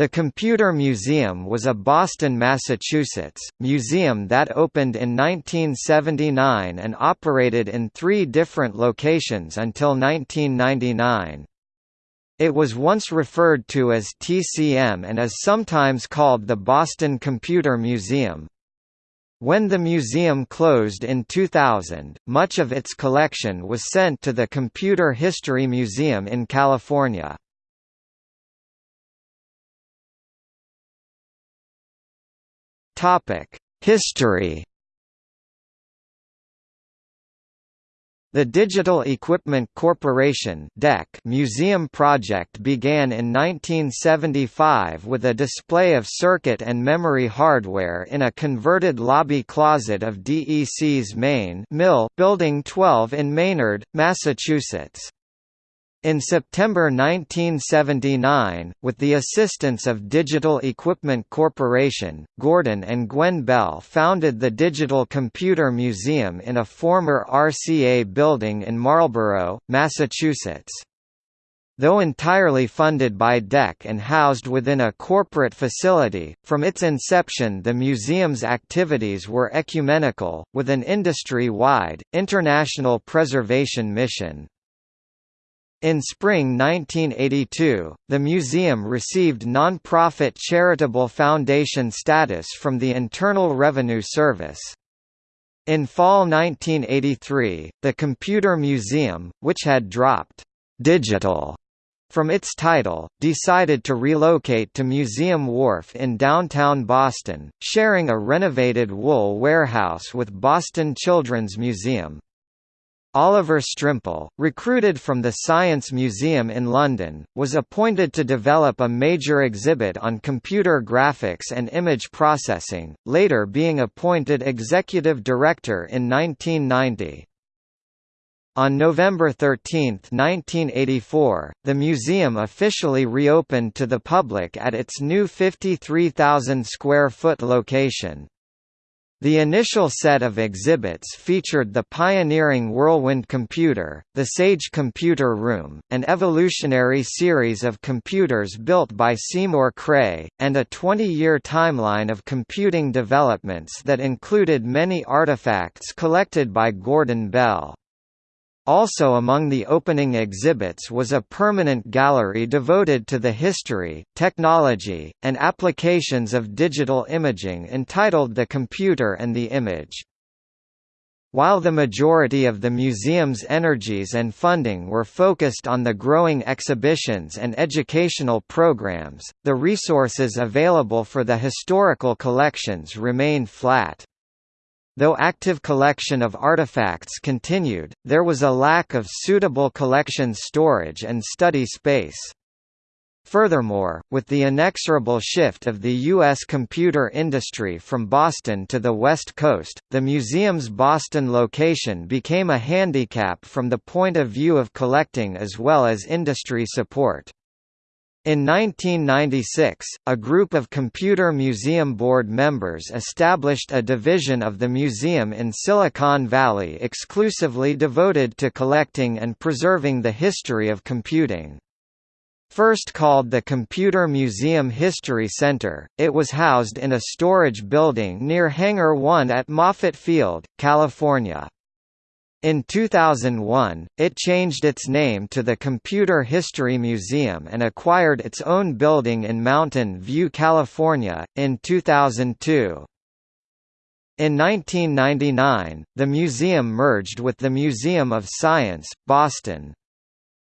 The Computer Museum was a Boston, Massachusetts, museum that opened in 1979 and operated in three different locations until 1999. It was once referred to as TCM and is sometimes called the Boston Computer Museum. When the museum closed in 2000, much of its collection was sent to the Computer History Museum in California. History The Digital Equipment Corporation museum project began in 1975 with a display of circuit and memory hardware in a converted lobby closet of DEC's main mill Building 12 in Maynard, Massachusetts. In September 1979, with the assistance of Digital Equipment Corporation, Gordon and Gwen Bell founded the Digital Computer Museum in a former RCA building in Marlborough, Massachusetts. Though entirely funded by DEC and housed within a corporate facility, from its inception the museum's activities were ecumenical, with an industry-wide, international preservation mission. In spring 1982, the museum received non-profit charitable foundation status from the Internal Revenue Service. In fall 1983, the Computer Museum, which had dropped «digital» from its title, decided to relocate to Museum Wharf in downtown Boston, sharing a renovated wool warehouse with Boston Children's Museum. Oliver Strimpel, recruited from the Science Museum in London, was appointed to develop a major exhibit on computer graphics and image processing, later being appointed executive director in 1990. On November 13, 1984, the museum officially reopened to the public at its new 53,000 square foot location. The initial set of exhibits featured the pioneering Whirlwind computer, the Sage Computer Room, an evolutionary series of computers built by Seymour Cray, and a 20-year timeline of computing developments that included many artifacts collected by Gordon Bell. Also among the opening exhibits was a permanent gallery devoted to the history, technology, and applications of digital imaging entitled The Computer and the Image. While the majority of the museum's energies and funding were focused on the growing exhibitions and educational programs, the resources available for the historical collections remained flat. Though active collection of artifacts continued, there was a lack of suitable collection storage and study space. Furthermore, with the inexorable shift of the U.S. computer industry from Boston to the West Coast, the museum's Boston location became a handicap from the point of view of collecting as well as industry support. In 1996, a group of Computer Museum Board members established a division of the museum in Silicon Valley exclusively devoted to collecting and preserving the history of computing. First called the Computer Museum History Center, it was housed in a storage building near Hangar 1 at Moffett Field, California. In 2001, it changed its name to the Computer History Museum and acquired its own building in Mountain View, California, in 2002. In 1999, the museum merged with the Museum of Science, Boston.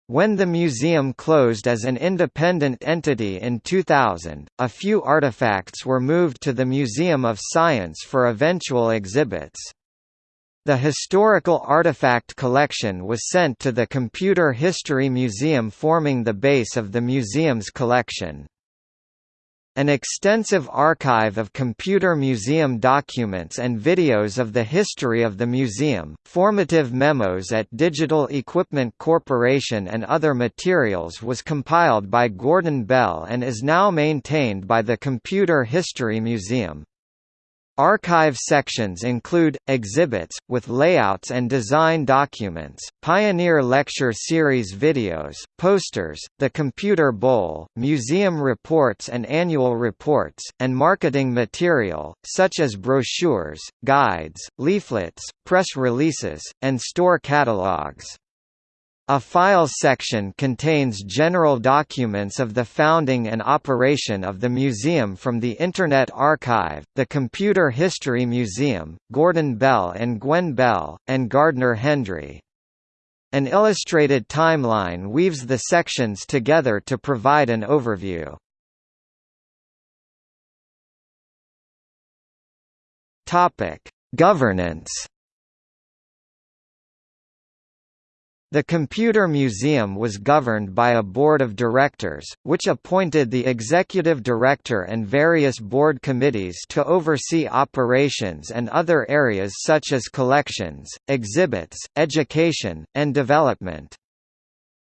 When the museum closed as an independent entity in 2000, a few artifacts were moved to the Museum of Science for eventual exhibits. The historical artifact collection was sent to the Computer History Museum forming the base of the museum's collection. An extensive archive of computer museum documents and videos of the history of the museum, formative memos at Digital Equipment Corporation and other materials was compiled by Gordon Bell and is now maintained by the Computer History Museum. Archive sections include, exhibits, with layouts and design documents, Pioneer Lecture Series videos, posters, the Computer Bowl, museum reports and annual reports, and marketing material, such as brochures, guides, leaflets, press releases, and store catalogs. A Files section contains general documents of the founding and operation of the museum from the Internet Archive, the Computer History Museum, Gordon Bell and Gwen Bell, and Gardner Hendry. An illustrated timeline weaves the sections together to provide an overview. Governance The Computer Museum was governed by a board of directors, which appointed the executive director and various board committees to oversee operations and other areas such as collections, exhibits, education, and development.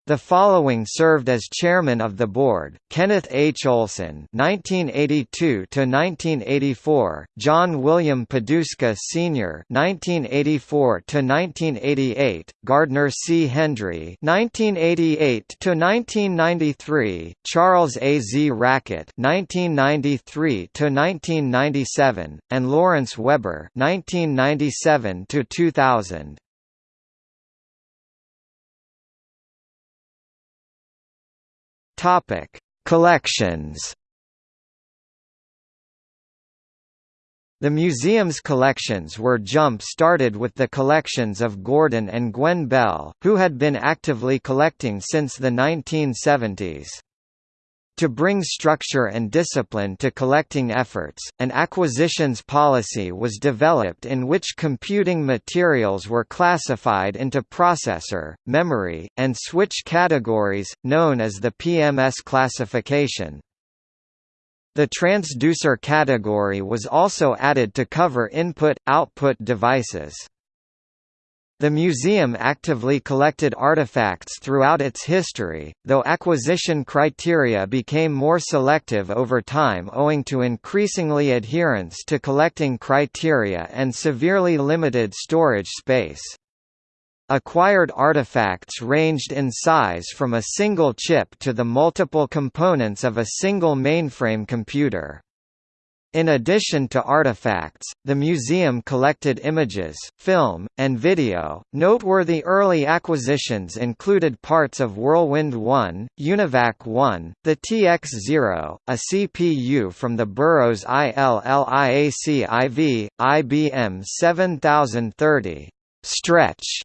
The following served as chairman of the board: Kenneth H. Olson (1982–1984), John William Poduska Sr. (1984–1988), Gardner C. Hendry (1988–1993), Charles A. Zraket (1993–1997), and Lawrence Weber (1997–2000). Topic: Collections. The museum's collections were jump-started with the collections of Gordon and Gwen Bell, who had been actively collecting since the 1970s. To bring structure and discipline to collecting efforts, an acquisitions policy was developed in which computing materials were classified into processor, memory, and switch categories, known as the PMS classification. The transducer category was also added to cover input-output devices. The museum actively collected artifacts throughout its history, though acquisition criteria became more selective over time owing to increasingly adherence to collecting criteria and severely limited storage space. Acquired artifacts ranged in size from a single chip to the multiple components of a single mainframe computer. In addition to artifacts, the museum collected images, film, and video. Noteworthy early acquisitions included parts of Whirlwind 1, Univac 1, the TX0, a CPU from the Burroughs ILLIAC IV, IBM 7030, Stretch,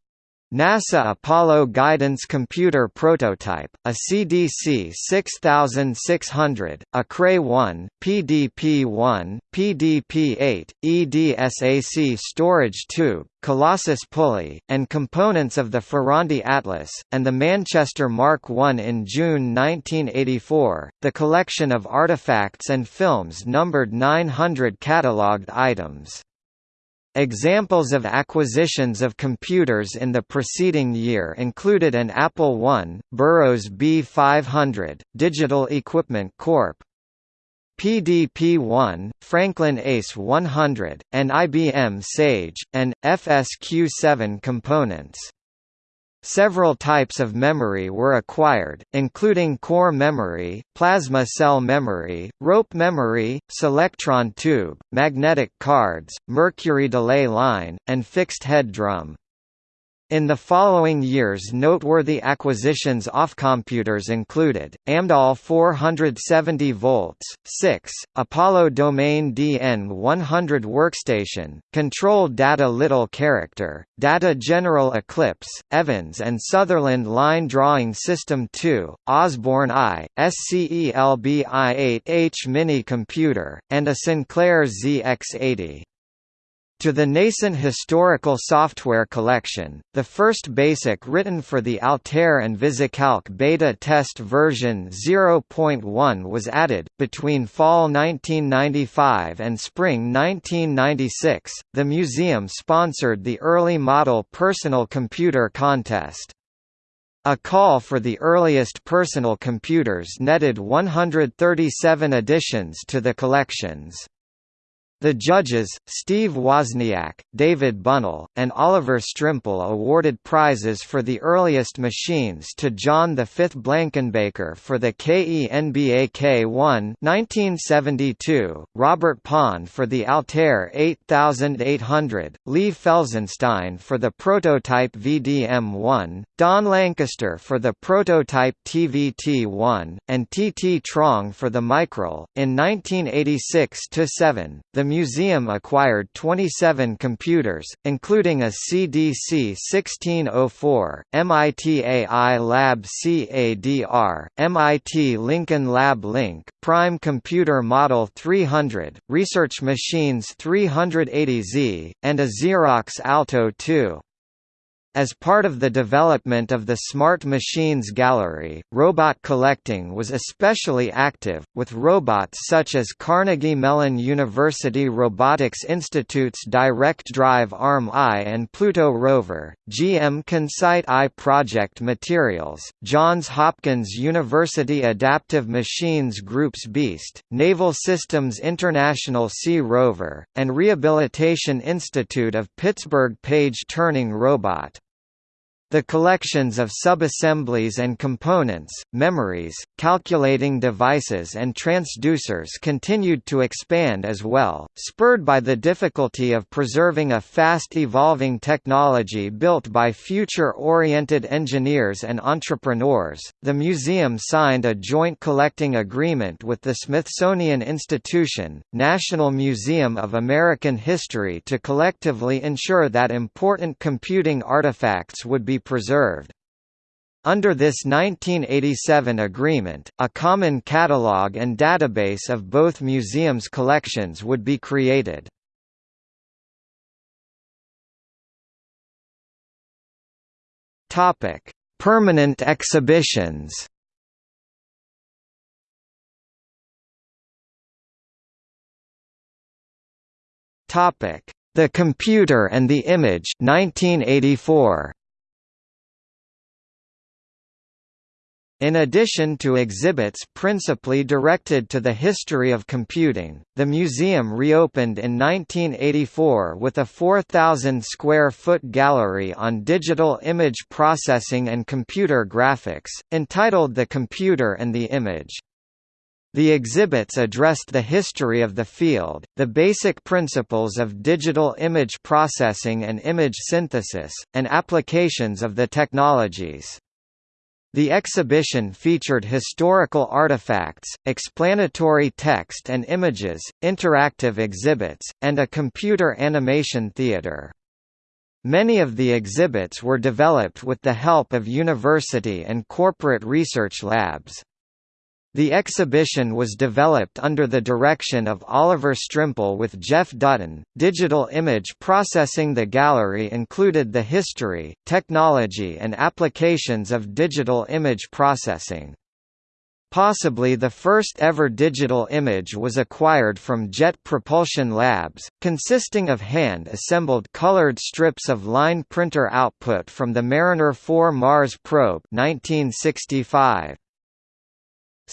NASA Apollo Guidance Computer Prototype, a CDC 6600, a Cray-1, PDP-1, PDP-8, EDSAC storage tube, Colossus pulley, and components of the Ferranti Atlas, and the Manchester Mark I in June 1984. The collection of artifacts and films numbered 900 catalogued items. Examples of acquisitions of computers in the preceding year included an Apple I, Burroughs B500, Digital Equipment Corp. PDP-1, Franklin ACE 100, and IBM Sage, and, FSQ7 components. Several types of memory were acquired, including core memory, plasma cell memory, rope memory, Selectron tube, magnetic cards, mercury delay line, and fixed head drum. In the following years noteworthy acquisitions off computers included, Amdahl 470 volts, 6, Apollo Domain DN100 workstation, Control Data Little Character, Data General Eclipse, Evans and Sutherland Line Drawing System 2, Osborne I, SCELB i8H mini computer, and a Sinclair ZX80. To the nascent historical software collection, the first BASIC written for the Altair and VisiCalc beta test version 0.1 was added. Between fall 1995 and spring 1996, the museum sponsored the Early Model Personal Computer Contest. A call for the earliest personal computers netted 137 additions to the collections. The judges, Steve Wozniak, David Bunnell, and Oliver Strimpel awarded prizes for the earliest machines to John V. Blankenbaker for the Kenbak-1 1972, Robert Pond for the Altair 8800, Lee Felsenstein for the prototype VDM-1, Don Lancaster for the prototype TVT-1, and T. T. Trong for the Micral. In 1986–7, the museum acquired 27 computers, including a CDC 1604, MIT AI Lab CADR, MIT Lincoln Lab LINC, Prime Computer Model 300, Research Machines 380Z, and a Xerox Alto 2. As part of the development of the Smart Machines Gallery, robot collecting was especially active, with robots such as Carnegie Mellon University Robotics Institute's Direct Drive Arm I and Pluto rover, GM Consight I Project Materials, Johns Hopkins University Adaptive Machines Group's BEAST, Naval Systems International Sea Rover, and Rehabilitation Institute of Pittsburgh Page Turning Robot. The collections of subassemblies and components, memories, calculating devices and transducers continued to expand as well, spurred by the difficulty of preserving a fast-evolving technology built by future-oriented engineers and entrepreneurs. The museum signed a joint collecting agreement with the Smithsonian Institution, National Museum of American History to collectively ensure that important computing artifacts would be preserved. Under this 1987 agreement, a common catalogue and database of both museums' collections would be created. Permanent exhibitions The Computer and the Image 1984. In addition to exhibits principally directed to the history of computing, the museum reopened in 1984 with a 4,000-square-foot gallery on digital image processing and computer graphics, entitled The Computer and the Image. The exhibits addressed the history of the field, the basic principles of digital image processing and image synthesis, and applications of the technologies. The exhibition featured historical artifacts, explanatory text and images, interactive exhibits, and a computer animation theater. Many of the exhibits were developed with the help of university and corporate research labs. The exhibition was developed under the direction of Oliver Strimpel with Jeff Dutton. Digital image processing The gallery included the history, technology, and applications of digital image processing. Possibly the first ever digital image was acquired from Jet Propulsion Labs, consisting of hand-assembled colored strips of line printer output from the Mariner 4 Mars probe 1965.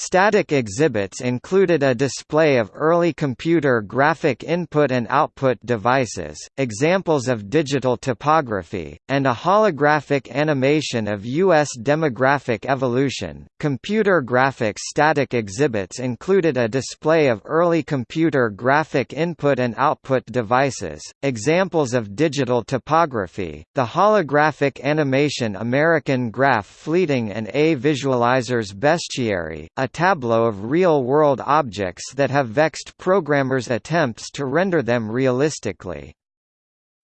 Static exhibits included a display of early computer graphic input and output devices, examples of digital topography, and a holographic animation of U.S. demographic evolution. Computer graphics static exhibits included a display of early computer graphic input and output devices, examples of digital topography, the holographic animation American Graph Fleeting and A Visualizer's Bestiary, a tableau of real-world objects that have vexed programmers' attempts to render them realistically.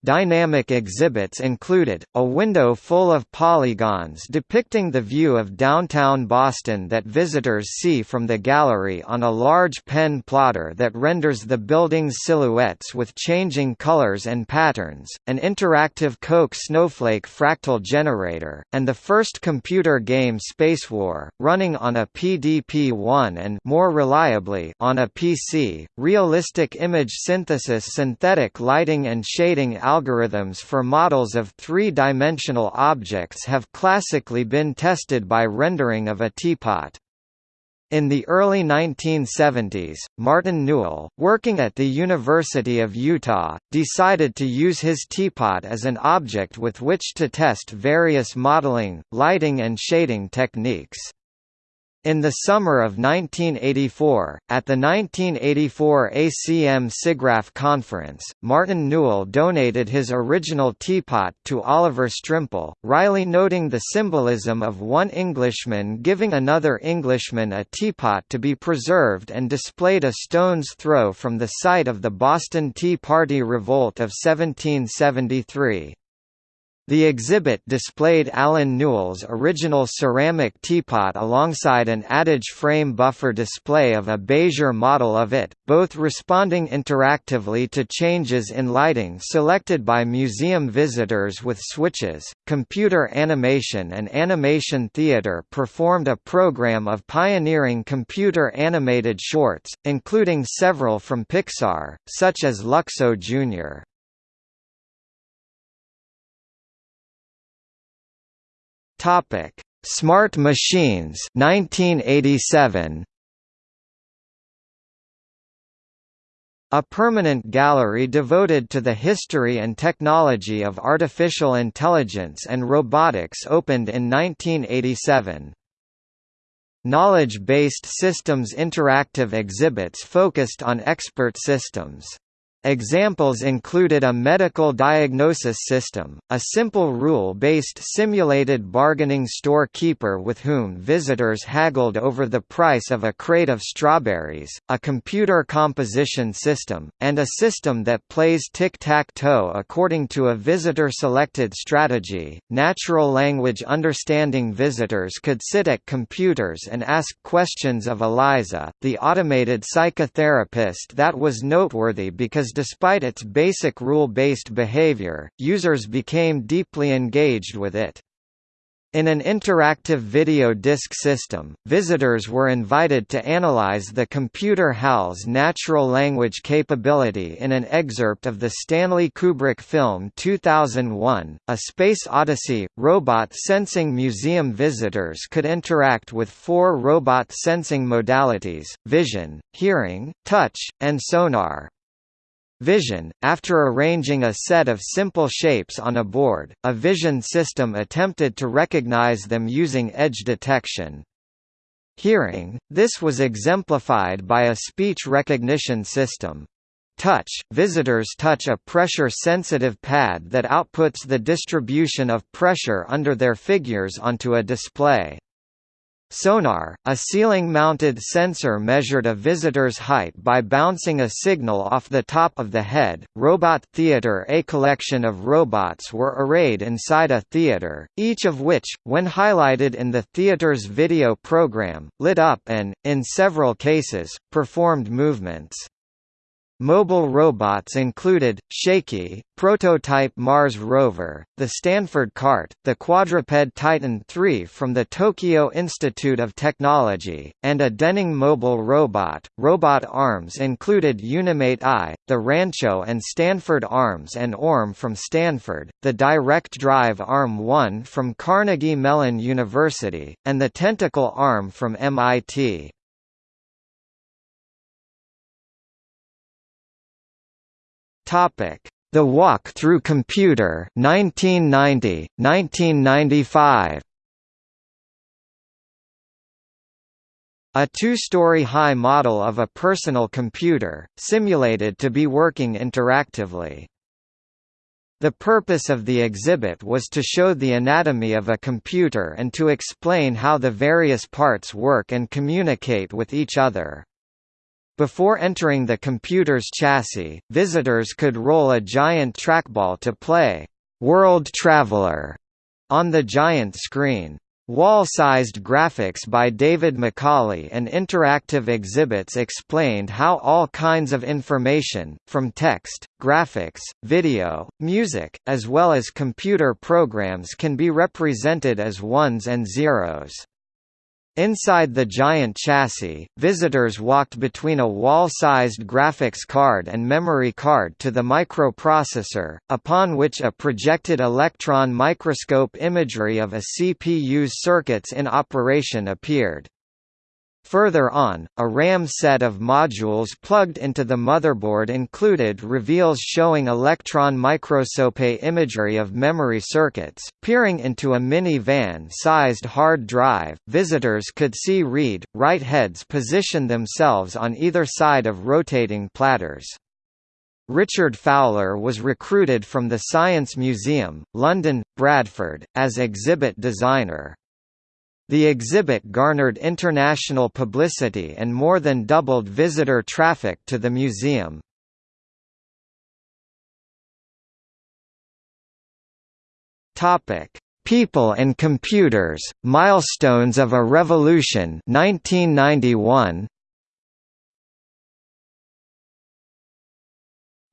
Dynamic exhibits included, a window full of polygons depicting the view of downtown Boston that visitors see from the gallery on a large pen plotter that renders the building's silhouettes with changing colors and patterns, an interactive Koch snowflake fractal generator, and the first computer game Space War, running on a PDP-1 and more reliably on a PC, realistic image synthesis synthetic lighting and shading algorithms for models of three-dimensional objects have classically been tested by rendering of a teapot. In the early 1970s, Martin Newell, working at the University of Utah, decided to use his teapot as an object with which to test various modeling, lighting and shading techniques. In the summer of 1984, at the 1984 ACM SIGGRAPH conference, Martin Newell donated his original teapot to Oliver Strimpel, wryly noting the symbolism of one Englishman giving another Englishman a teapot to be preserved and displayed a stone's throw from the site of the Boston Tea Party Revolt of 1773. The exhibit displayed Alan Newell's original ceramic teapot alongside an adage frame buffer display of a Bézier model of it, both responding interactively to changes in lighting selected by museum visitors with switches. Computer Animation and Animation Theater performed a program of pioneering computer animated shorts, including several from Pixar, such as Luxo Jr. Topic: Smart Machines 1987. A permanent gallery devoted to the history and technology of artificial intelligence and robotics opened in 1987. Knowledge-based systems interactive exhibits focused on expert systems. Examples included a medical diagnosis system, a simple rule-based simulated bargaining store-keeper with whom visitors haggled over the price of a crate of strawberries, a computer composition system, and a system that plays tic-tac-toe according to a visitor-selected strategy. Natural language understanding visitors could sit at computers and ask questions of Eliza, the automated psychotherapist that was noteworthy because despite its basic rule-based behavior, users became deeply engaged with it. In an interactive video disc system, visitors were invited to analyze the computer HAL's natural language capability in an excerpt of the Stanley Kubrick film 2001, A Space Odyssey. Robot sensing museum visitors could interact with four robot sensing modalities, vision, hearing, touch, and sonar. Vision, after arranging a set of simple shapes on a board, a vision system attempted to recognize them using edge detection. Hearing, this was exemplified by a speech recognition system. Touch, visitors touch a pressure-sensitive pad that outputs the distribution of pressure under their figures onto a display. Sonar, a ceiling-mounted sensor measured a visitor's height by bouncing a signal off the top of the head. Robot Theater A collection of robots were arrayed inside a theater, each of which, when highlighted in the theater's video program, lit up and, in several cases, performed movements. Mobile robots included, Shakey, prototype Mars rover, the Stanford Cart, the quadruped Titan III from the Tokyo Institute of Technology, and a Denning mobile robot. Robot arms included Unimate I, the Rancho and Stanford arms and ORM from Stanford, the Direct Drive Arm 1 from Carnegie Mellon University, and the Tentacle arm from MIT. Topic: The Walk Through Computer 1990, 1995. A two-story high model of a personal computer, simulated to be working interactively. The purpose of the exhibit was to show the anatomy of a computer and to explain how the various parts work and communicate with each other. Before entering the computer's chassis, visitors could roll a giant trackball to play World Traveler on the giant screen. Wall-sized graphics by David Macaulay and interactive exhibits explained how all kinds of information, from text, graphics, video, music, as well as computer programs can be represented as ones and zeros. Inside the giant chassis, visitors walked between a wall-sized graphics card and memory card to the microprocessor, upon which a projected electron microscope imagery of a CPU's circuits in operation appeared. Further on, a RAM set of modules plugged into the motherboard included reveals showing electron microscope imagery of memory circuits. Peering into a mini-van-sized hard drive, visitors could see read, write heads position themselves on either side of rotating platters. Richard Fowler was recruited from the Science Museum, London, Bradford, as exhibit designer. The exhibit garnered international publicity and more than doubled visitor traffic to the museum. Topic: People and Computers: Milestones of a Revolution 1991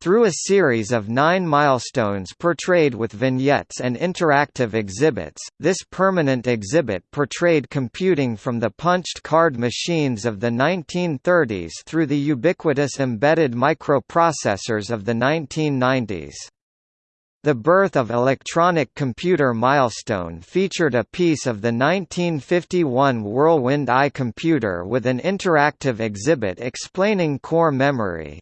Through a series of nine milestones portrayed with vignettes and interactive exhibits, this permanent exhibit portrayed computing from the punched card machines of the 1930s through the ubiquitous embedded microprocessors of the 1990s. The birth of electronic computer milestone featured a piece of the 1951 Whirlwind I computer with an interactive exhibit explaining core memory.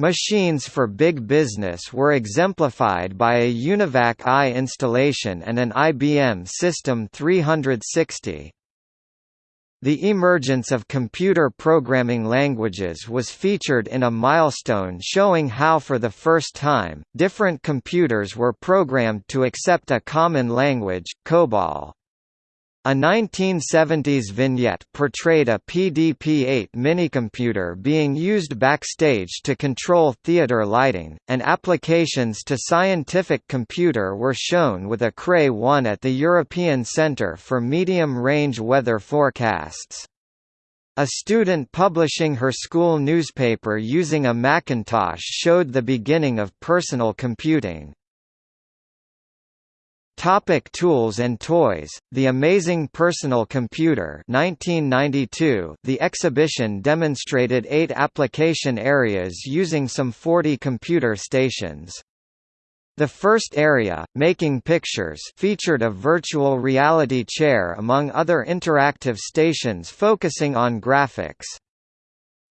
Machines for big business were exemplified by a UNIVAC I installation and an IBM System 360. The emergence of computer programming languages was featured in a milestone showing how for the first time, different computers were programmed to accept a common language, COBOL. A 1970s vignette portrayed a PDP-8 minicomputer being used backstage to control theater lighting, and applications to scientific computer were shown with a Cray 1 at the European Centre for Medium-Range Weather Forecasts. A student publishing her school newspaper using a Macintosh showed the beginning of personal computing. Topic tools and toys The Amazing Personal Computer 1992 The exhibition demonstrated 8 application areas using some 40 computer stations the first area, Making Pictures featured a virtual reality chair among other interactive stations focusing on graphics.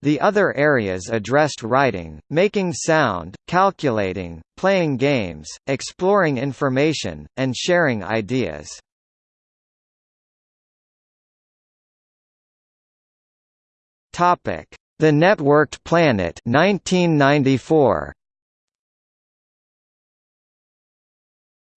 The other areas addressed writing, making sound, calculating, playing games, exploring information, and sharing ideas. The Networked Planet 1994.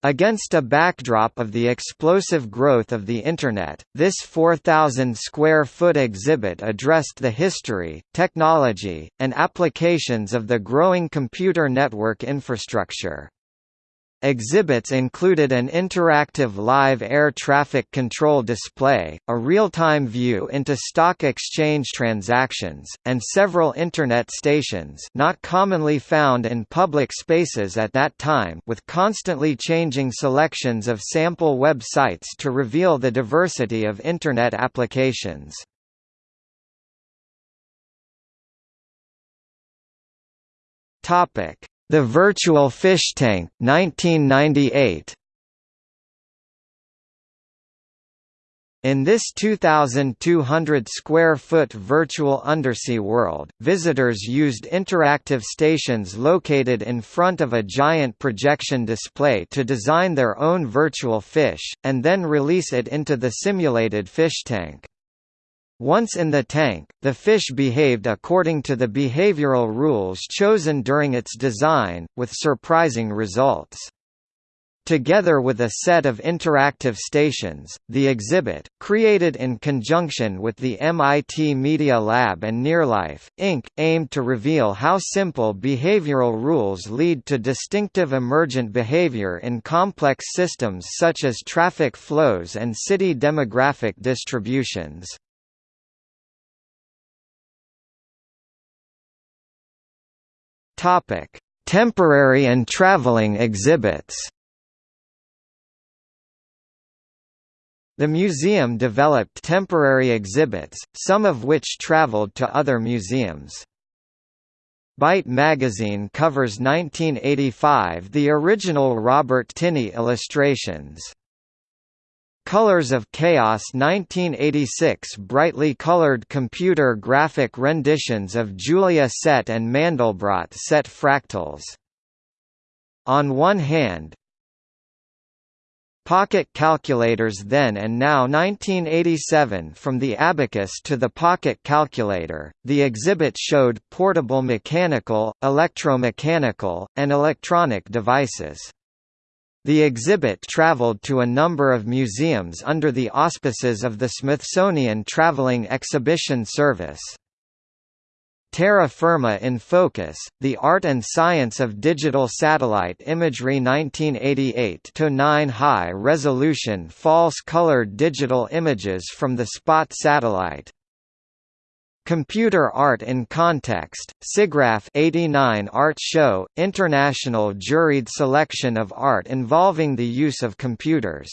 Against a backdrop of the explosive growth of the Internet, this 4,000-square-foot exhibit addressed the history, technology, and applications of the growing computer network infrastructure. Exhibits included an interactive live air traffic control display, a real-time view into stock exchange transactions, and several Internet stations not commonly found in public spaces at that time with constantly changing selections of sample websites to reveal the diversity of Internet applications. Topic the Virtual Fish Tank 1998. In this 2,200 square foot virtual undersea world, visitors used interactive stations located in front of a giant projection display to design their own virtual fish, and then release it into the simulated fish tank. Once in the tank, the fish behaved according to the behavioral rules chosen during its design, with surprising results. Together with a set of interactive stations, the exhibit, created in conjunction with the MIT Media Lab and Nearlife, Inc., aimed to reveal how simple behavioral rules lead to distinctive emergent behavior in complex systems such as traffic flows and city demographic distributions. Topic: Temporary and traveling exhibits. The museum developed temporary exhibits, some of which traveled to other museums. Byte magazine covers 1985 the original Robert Tinney illustrations. Colors of Chaos 1986 brightly colored computer graphic renditions of Julia set and Mandelbrot set fractals. On one hand, Pocket calculators then and now 1987 From the abacus to the pocket calculator, the exhibit showed portable mechanical, electromechanical, and electronic devices. The exhibit traveled to a number of museums under the auspices of the Smithsonian Traveling Exhibition Service. Terra Firma in Focus, The Art and Science of Digital Satellite Imagery 1988-9 High-resolution false-colored digital images from the SPOT satellite Computer Art in Context, SIGGRAPH 89 Art Show, international juried selection of art involving the use of computers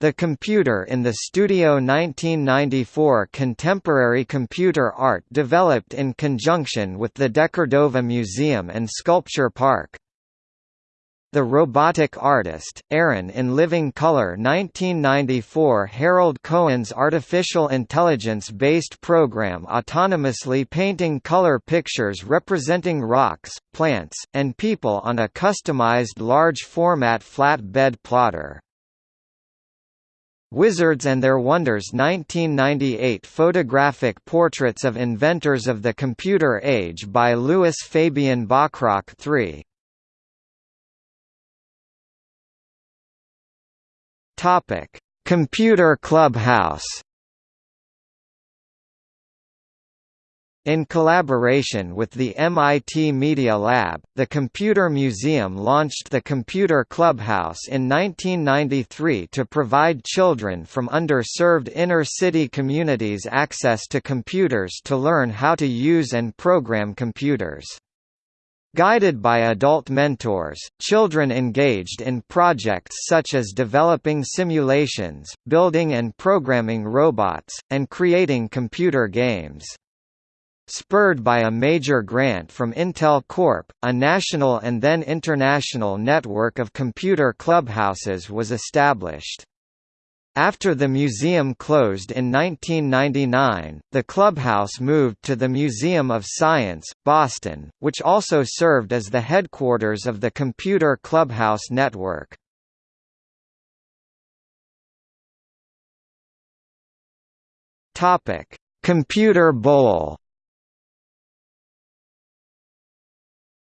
the Computer in the Studio 1994 contemporary computer art developed in conjunction with the Decordova Museum and Sculpture Park. The Robotic Artist, Aaron in Living Color 1994 Harold Cohen's artificial intelligence-based program autonomously painting color pictures representing rocks, plants, and people on a customized large-format flatbed plotter. Wizards and Their Wonders 1998 Photographic portraits of inventors of the computer age by Louis Fabian Bachrach III Computer Clubhouse In collaboration with the MIT Media Lab, the Computer Museum launched the Computer Clubhouse in 1993 to provide children from underserved inner-city communities access to computers to learn how to use and program computers. Guided by adult mentors, children engaged in projects such as developing simulations, building and programming robots, and creating computer games. Spurred by a major grant from Intel Corp., a national and then international network of computer clubhouses was established. After the museum closed in 1999, the clubhouse moved to the Museum of Science, Boston, which also served as the headquarters of the Computer Clubhouse Network. Computer Bowl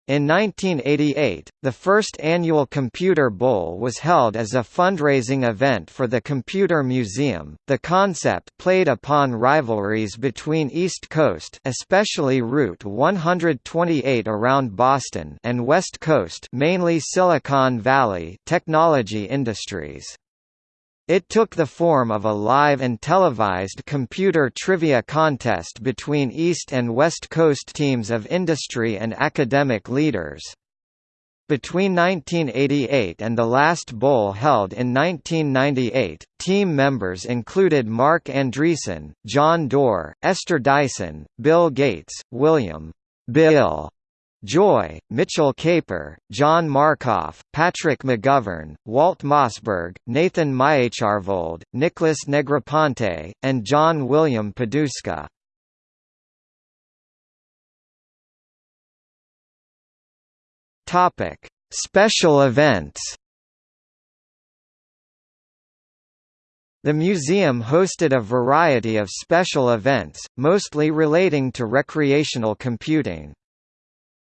In 1988, the first annual Computer Bowl was held as a fundraising event for the Computer Museum. The concept played upon rivalries between East Coast, especially Route 128 around Boston, and West Coast, mainly Silicon Valley, technology industries. It took the form of a live and televised computer trivia contest between East and West Coast teams of industry and academic leaders. Between 1988 and the last bowl held in 1998, team members included Marc Andreessen, John Doerr, Esther Dyson, Bill Gates, William Bill Joy, Mitchell Kapor, John Markoff, Patrick McGovern, Walt Mossberg, Nathan Myhrvold, Nicholas Negroponte, and John William Poduska. Topic: Special events The museum hosted a variety of special events, mostly relating to recreational computing.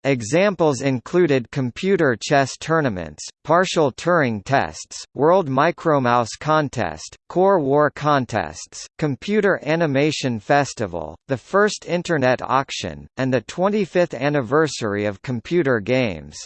Examples included computer chess tournaments, partial Turing tests, World Micromouse Contest, Core War contests, Computer Animation Festival, the first Internet auction, and the 25th anniversary of computer games.